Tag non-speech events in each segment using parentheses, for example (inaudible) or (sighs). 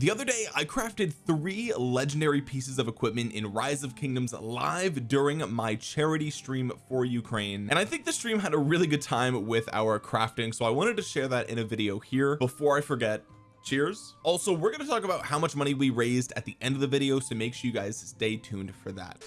the other day I crafted three legendary pieces of equipment in rise of kingdoms live during my charity stream for Ukraine. And I think the stream had a really good time with our crafting so I wanted to share that in a video here before I forget. Cheers. Also we're going to talk about how much money we raised at the end of the video so make sure you guys stay tuned for that.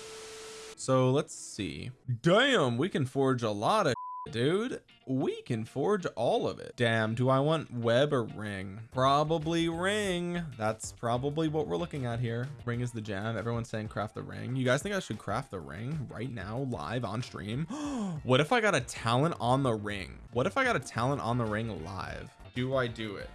So let's see. Damn we can forge a lot of dude we can forge all of it. Damn do I want web or ring? Probably ring. That's probably what we're looking at here. Ring is the jam. Everyone's saying craft the ring. You guys think I should craft the ring right now live on stream? (gasps) What if I got a talent on the ring? What if I got a talent on the ring live? Do I do it?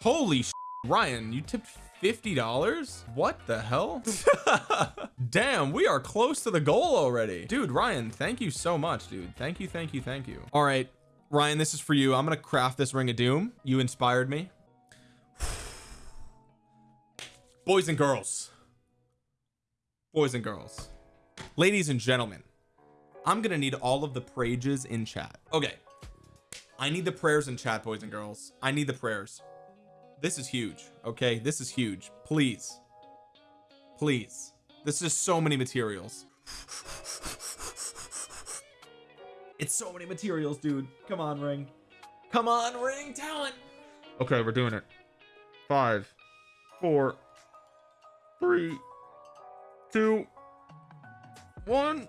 Holy Ryan you tipped $50 what the hell (laughs) damn we are close to the goal already. Dude Ryan thank you so much dude. Thank you thank you thank you. All right Ryan this is for you. I'm gonna craft this ring of doom. You inspired me. (sighs) Boys and girls. Boys and girls. Ladies and gentlemen I'm gonna need all of the prages in chat. Okay I need the prayers in chat boys and girls. I need the prayers. This is huge okay? This is huge. Please. Please this is so many materials. It's so many materials dude. Come on ring. Come on ring talent okay we're doing it. Five four three two one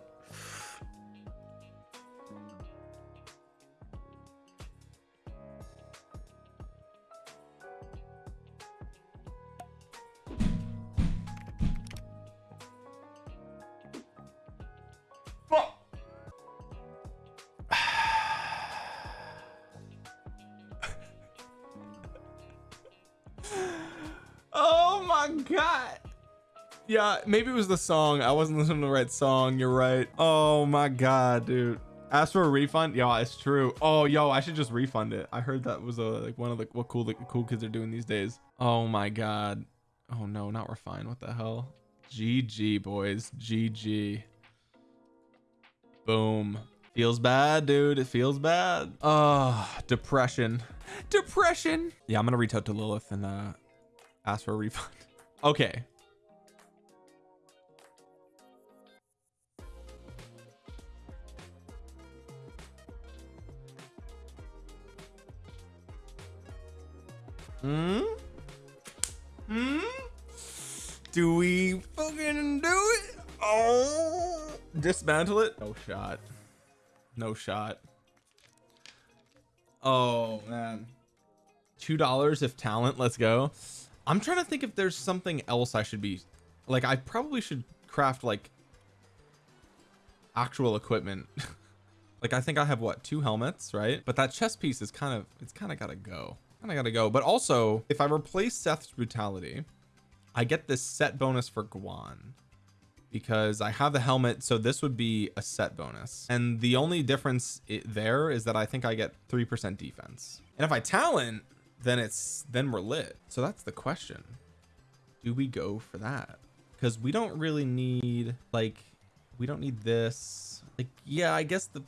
yeah maybe it was the song. I wasn't listening to the right song. You're right. Oh my god dude. Ask for a refund yeah it's true. Oh yo I should just refund it. I heard that was a like one of the what cool the cool kids are doing these days. Oh my god. Oh no not refine what the hell? GG boys. GG boom. Feels bad dude. It feels bad. Oh depression. Depression. Yeah I'm gonna reach out to Lilith and uh ask for a refund. (laughs) Okay hmm? Hmm? Do we fucking do it? Oh. Dismantle it? No shot. No shot. Oh man. two dollars if talent let's go. I'm trying to think if there's something else I should be like I probably should craft like actual equipment. (laughs) Like I think I have what two helmets right? But that chest piece is kind of it's kind of gotta go kind of gotta go. But also if I replace Seth's brutality I get this set bonus for Guan because I have the helmet so this would be a set bonus. And the only difference there is that I think I get 3% defense. And if I talent then it's then we're lit. So that's the question. Do we go for that? Because we don't really need like we don't need this. Like yeah I guess the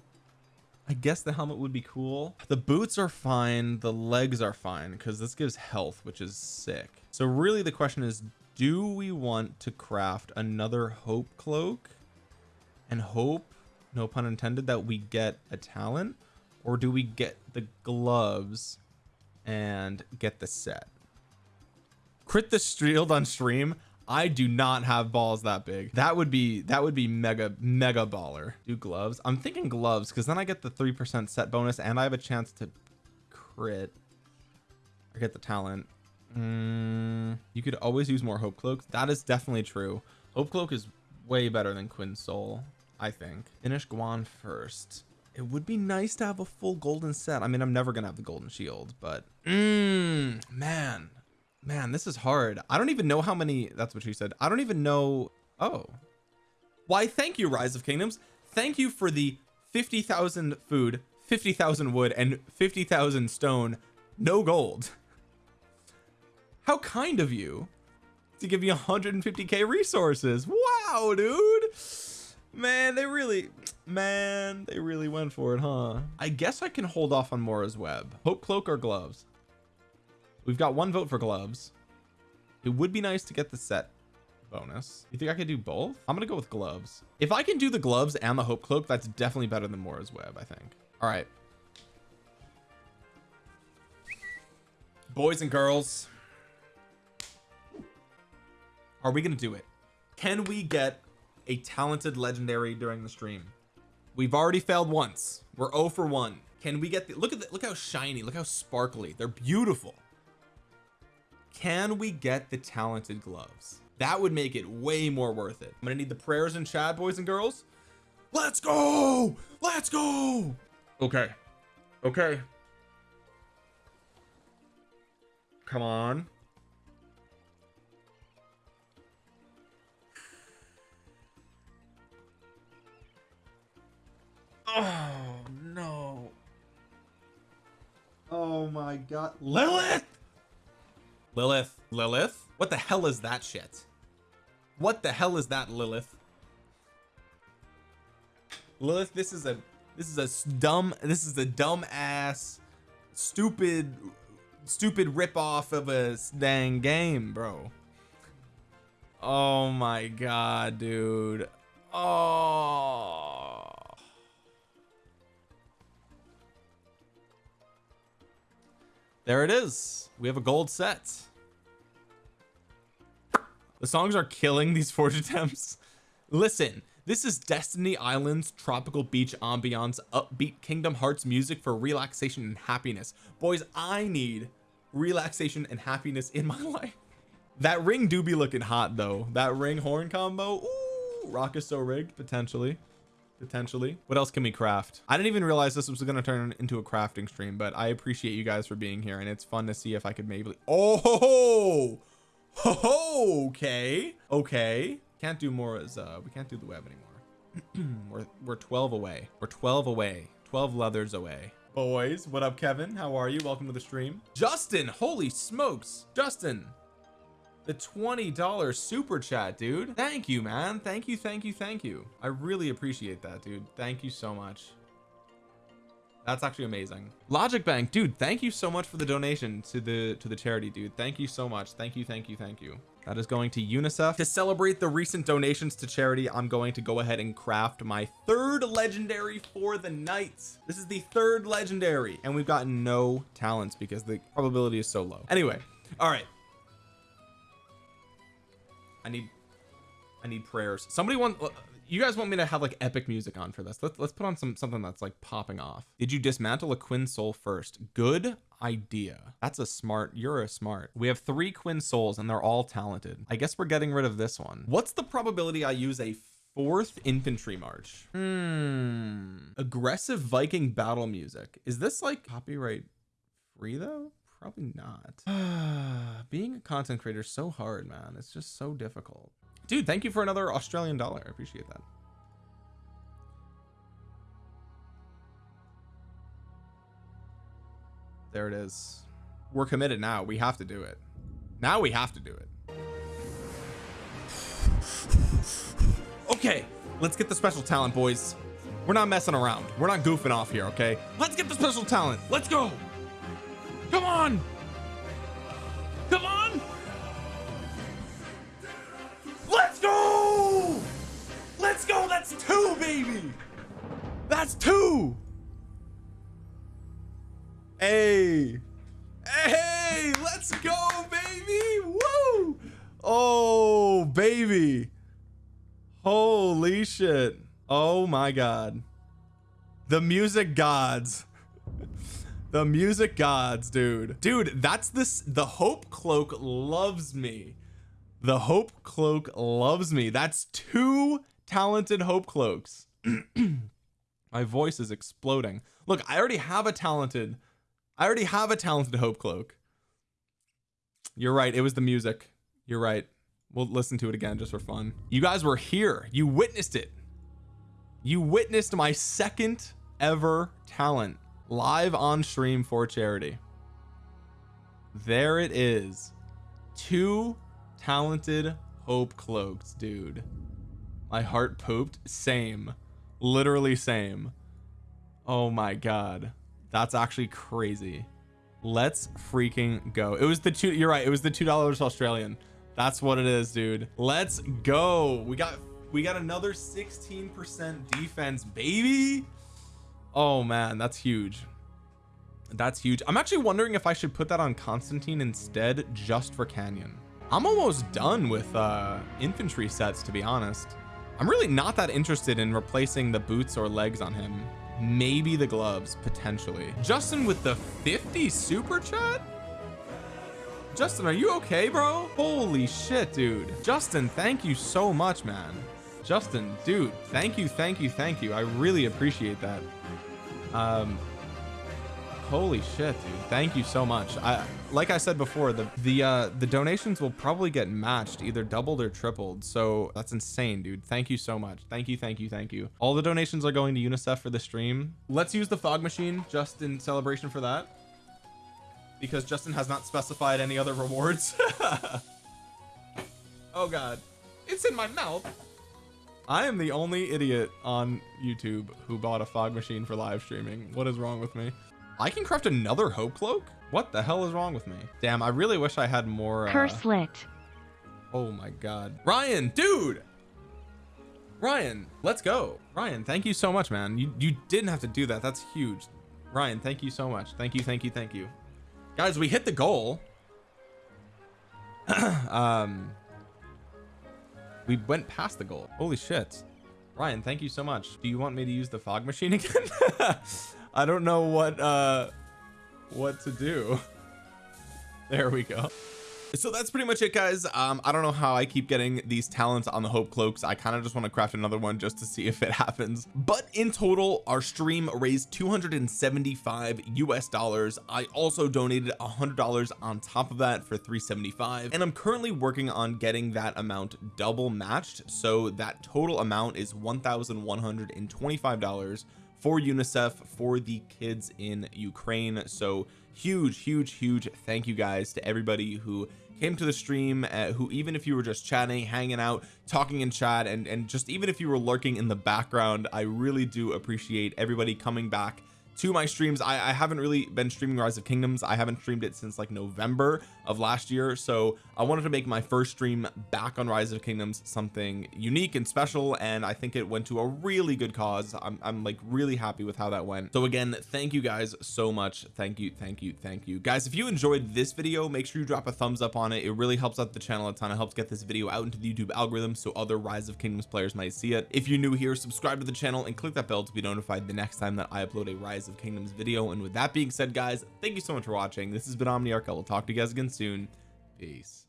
I guess the helmet would be cool. The boots are fine. The legs are fine because this gives health which is sick. So really the question is do we want to craft another hope cloak? And hope no pun intended that we get a talent? Or do we get the gloves and get the set? Crit the shield on stream I do not have balls that big. That would be that would be mega mega baller. Do gloves? I'm thinking gloves because then I get the three percent set bonus and I have a chance to crit. I get the talent. Mm, you could always use more hope cloaks. That is definitely true. Hope cloak is way better than Quinn soul I think. Finish Guan first. It would be nice to have a full golden set. I mean I'm never gonna have the golden shield but mm, man this is hard. I don't even know how many that's what she said. I don't even know oh. Why thank you rise of kingdoms. Thank you for the 50,000 food 50,000 wood and 50,000 stone no gold. How kind of you to give me 150k resources. Wow dude. Man they really man they really went for it huh? I guess I can hold off on Mora's web. Hope cloak or gloves we've got one vote for gloves. It would be nice to get the set bonus. You think I could do both? I'm gonna go with gloves. If I can do the gloves and the hope cloak that's definitely better than Mora's web I think. All right. Boys and girls are we gonna do it? Can we get a talented legendary during the stream? We've already failed once. We're 0 for 1 can we get the look at the look how shiny look how sparkly. They're beautiful can we get the talented gloves? That would make it way more worth it. I'm gonna need the prayers and chat boys and girls. Let's go! Let's go! Okay. Okay. Come on. Oh no. Oh my god. Lilith Lilith Lilith? What the hell is that shit? What the hell is that Lilith? Lilith this is a this is a dumb this is a dumb ass stupid stupid rip off of a dang game bro. Oh my god dude. Oh there it is. We have a gold set. The songs are killing these (laughs) forge attempts. Listen this is Destiny Island's tropical beach ambiance upbeat Kingdom Hearts music for relaxation and happiness. Boys I need relaxation and happiness in my (laughs) life. That ring do be looking hot though. That ring horn combo Ooh, RoK is so rigged potentially potentially. What else can we craft? I didn't even realize this was going to turn into a crafting stream but I appreciate you guys for being here and it's fun to see if I could maybe oh (laughs) okay okay. Can't do more as uh we can't do the web anymore. (clears throat) We're we're 12 away. We're 12 away. 12 leathers away. Boys what up Kevin? How are you? Welcome to the stream. Justin holy smokes. Justin the $20 super chat dude. Thank you man. Thank you thank you thank you. I really appreciate that dude. Thank you so much. That's actually amazing. Logic bank dude thank you so much for the donation to the to the charity dude. Thank you so much. Thank you thank you thank you. That is going to UNICEF. To celebrate the recent donations to charity I'm going to go ahead and craft my third legendary for the night. This is the third legendary and we've got no talents because the probability is so low. Anyway all right I need I need prayers. Somebody want you guys want me to have like epic music on for this? Let's, let's put on some something that's like popping off. Did you dismantle a quinn soul first? Good idea. That's a smart you're a smart. We have three quinn souls and they're all talented. I guess we're getting rid of this one. What's the probability I use a fourth infantry march? Hmm. Aggressive Viking battle music. Is this like copyright free though probably not. (sighs) Being a content creator is so hard man. It's just so difficult. Dude thank you for another Australian dollar. I appreciate that. There it is. We're committed now. We have to do it. Now we have to do it. Okay let's get the special talent boys. We're not messing around. We're not goofing off here okay? Let's get the special talent. Let's go come on. Come on. Let's go. Let's go. That's two baby. That's two. Hey. Hey let's go baby. Woo. Oh baby. Holy shit. Oh my god. The music gods the music gods dude. Dude that's this the hope cloak loves me. The hope cloak loves me. That's two talented hope cloaks. (clears throat) My voice is exploding. Look I already have a talented I already have a talented hope cloak. You're right it was the music. You're right. We'll listen to it again just for fun. You guys were here. You witnessed it. You witnessed my second ever talent live on stream for charity. There it is. Two talented hope cloaks dude. My heart pooped. Same. Literally same. Oh my god. That's actually crazy. Let's freaking go. It was the two you're right it was the two dollars Australian. That's what it is dude. Let's go. We got we got another 16% defense baby oh man that's huge. That's huge. I'm actually wondering if I should put that on Constantine instead just for Canyon. I'm almost done with uh infantry sets to be honest. I'm really not that interested in replacing the boots or legs on him. Maybe the gloves potentially. Justin with the 50 super chat? Justin are you okay bro? Holy shit dude. Justin thank you so much man Justin dude thank you thank you thank you. I really appreciate that. Um holy shit dude thank you so much. I like I said before the the uh the donations will probably get matched either doubled or tripled. So that's insane dude. Thank you so much. Thank you thank you thank you. All the donations are going to UNICEF for the stream. Let's use the fog machine just in celebration for that. Because Justin has not specified any other rewards. (laughs) Oh god. It's in my mouth I am the only idiot on YouTube who bought a fog machine for live streaming. What is wrong with me? I can craft another hope cloak? What the hell is wrong with me? Damn I really wish I had more uh... curse lit. Oh my god. Ryan dude! Ryan let's go. Ryan thank you so much man. You you didn't have to do that. That's huge. Ryan thank you so much. Thank you thank you thank you. Guys we hit the goal. (clears throat) Um we went past the goal. Holy shit. Ryan thank you so much. Do you want me to use the fog machine (laughs) again? I don't know what uh what to do. There we go so that's pretty much it guys. Um I don't know how I keep getting these talents on the hope cloaks. I kind of just want to craft another one just to see if it (laughs) happens. But in total our stream raised 275 US dollars. I also donated a hundred dollars on top of that for 375 and I'm currently working on getting that amount double matched. So that total amount is 1,125 dollars for UNICEF for the kids in Ukraine. So huge huge huge thank you guys to everybody who came to the stream uh, who even if you were just chatting hanging out talking in chat and and just even if you were lurking in the background I really do appreciate everybody coming back to my streams I, I haven't really been streaming rise of kingdoms. I haven't streamed it since like November of last year. So I wanted to make my first stream back on rise of kingdoms something unique and special and I think it went to a really good cause. I'm, I'm like really happy with how that went. So again thank you guys so much. Thank you thank you thank you. Guys if you enjoyed this video make sure you drop a thumbs up on it. It really helps out the channel a ton. It helps get this video out into the YouTube algorithm so other rise of kingdoms players might see it. If you're new here subscribe to the channel and click that bell to be notified the next time that I upload a rise of kingdoms video. And with that being said guys thank you so much for watching. This has been omniarch. I will talk to you guys again soon. Peace